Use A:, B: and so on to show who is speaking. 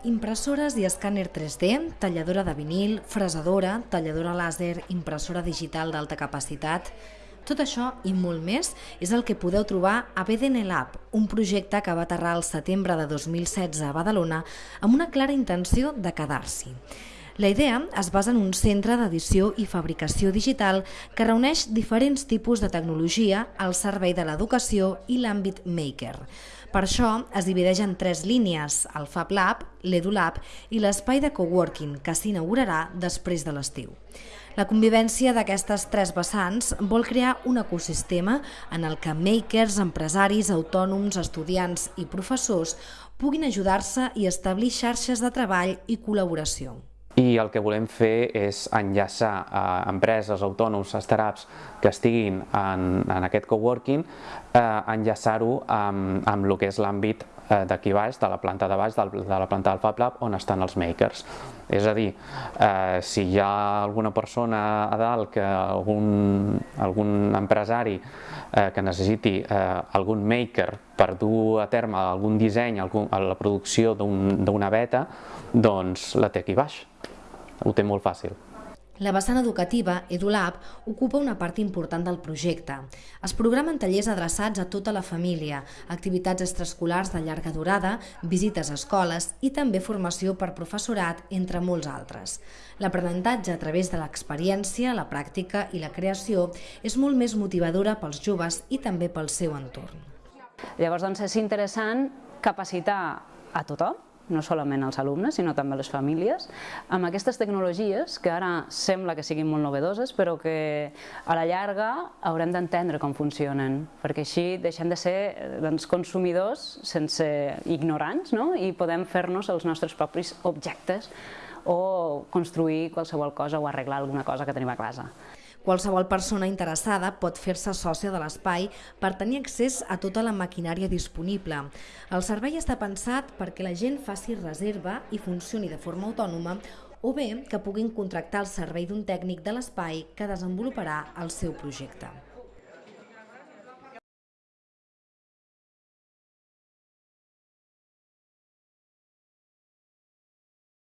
A: Impressores i escàner 3D, talladora de vinil, fresadora, talladora làser, impressora digital d'alta capacitat... Tot això i molt més és el que podeu trobar a BDN Lab, un projecte que va aterrar al setembre de 2016 a Badalona amb una clara intenció de quedar-s'hi. La idea es basa en un centre d'edició i fabricació digital que reuneix diferents tipus de tecnologia al servei de l'educació i l'àmbit maker. Per això es divideix en tres línies, el Fab Lab, l'EduLab i l'espai de coworking, que s'inaugurarà després de l'estiu. La convivència d'aquestes tres vessants vol crear un ecosistema en el que makers, empresaris, autònoms, estudiants i professors puguin ajudar-se i establir xarxes de treball i col·laboració.
B: I el que volem fer és enllaçar a empreses, autònoms, startups que estiguin en, en aquest coworking, eh, enllaçar-ho amb, amb el que és l'àmbit eh, d'aquí baix, de la planta de baix, de la planta del Fab Lab, on estan els makers. És a dir, eh, si hi ha alguna persona a dalt, que algun, algun empresari eh, que necessiti eh, algun maker per dur a terme algun disseny, algun, la producció d'una un, beta, doncs la té aquí baix ho té molt fàcil.
A: La vessant educativa, EduLab, ocupa una part important del projecte. Es programen tallers adreçats a tota la família, activitats extraescolars de llarga durada, visites a escoles i també formació per professorat, entre molts altres. L'aprenentatge a través de l'experiència, la pràctica i la creació és molt més motivadora pels joves i també pel seu entorn.
C: Llavors, doncs, és interessant capacitar a tothom, no solament als alumnes, sinó també les famílies, amb aquestes tecnologies que ara sembla que siguin molt novedoses, però que a la llarga haurem d'entendre com funcionen, perquè així deixem de ser doncs, consumidors sense ignorants no? i podem fer-nos els nostres propis objectes o construir qualsevol cosa o arreglar alguna cosa que tenim a casa.
A: Qualsevol persona interessada pot fer-se sòcia de l'espai per tenir accés a tota la maquinària disponible. El servei està pensat perquè la gent faci reserva i funcioni de forma autònoma o bé que puguin contractar el servei d'un tècnic de l'espai que desenvoluparà el seu projecte.